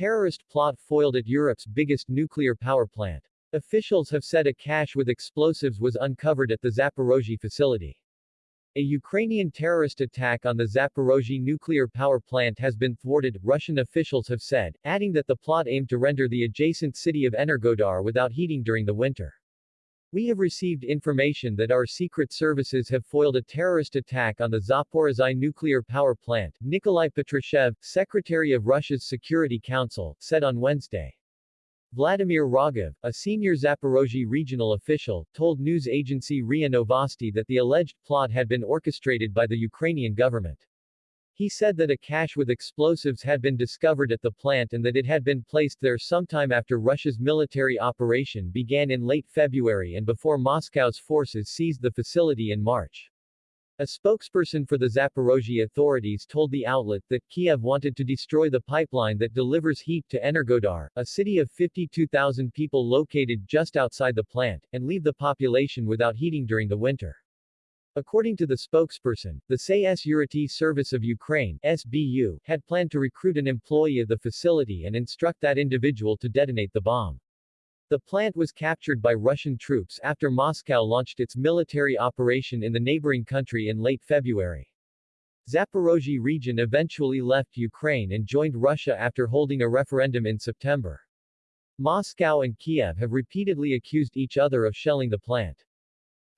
terrorist plot foiled at Europe's biggest nuclear power plant. Officials have said a cache with explosives was uncovered at the Zaporozhye facility. A Ukrainian terrorist attack on the Zaporozhye nuclear power plant has been thwarted, Russian officials have said, adding that the plot aimed to render the adjacent city of Energodar without heating during the winter. We have received information that our secret services have foiled a terrorist attack on the Zaporizhzhia nuclear power plant, Nikolai Patrushev, Secretary of Russia's Security Council, said on Wednesday. Vladimir Rogov, a senior Zaporozhye regional official, told news agency RIA Novosti that the alleged plot had been orchestrated by the Ukrainian government. He said that a cache with explosives had been discovered at the plant and that it had been placed there sometime after Russia's military operation began in late February and before Moscow's forces seized the facility in March. A spokesperson for the Zaporozhye authorities told the outlet that Kiev wanted to destroy the pipeline that delivers heat to Energodar, a city of 52,000 people located just outside the plant, and leave the population without heating during the winter. According to the spokesperson, the Security Service of Ukraine SBU, had planned to recruit an employee of the facility and instruct that individual to detonate the bomb. The plant was captured by Russian troops after Moscow launched its military operation in the neighboring country in late February. Zaporozhye region eventually left Ukraine and joined Russia after holding a referendum in September. Moscow and Kiev have repeatedly accused each other of shelling the plant.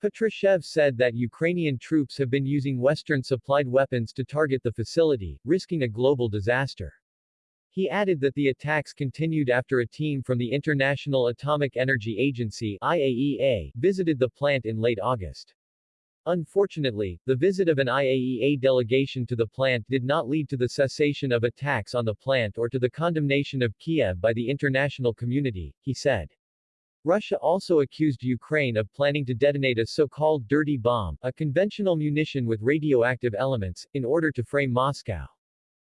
Patrushev said that Ukrainian troops have been using Western-supplied weapons to target the facility, risking a global disaster. He added that the attacks continued after a team from the International Atomic Energy Agency IAEA visited the plant in late August. Unfortunately, the visit of an IAEA delegation to the plant did not lead to the cessation of attacks on the plant or to the condemnation of Kiev by the international community, he said. Russia also accused Ukraine of planning to detonate a so-called dirty bomb, a conventional munition with radioactive elements, in order to frame Moscow.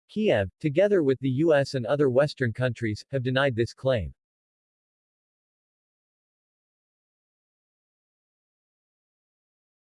Kiev, together with the US and other Western countries, have denied this claim.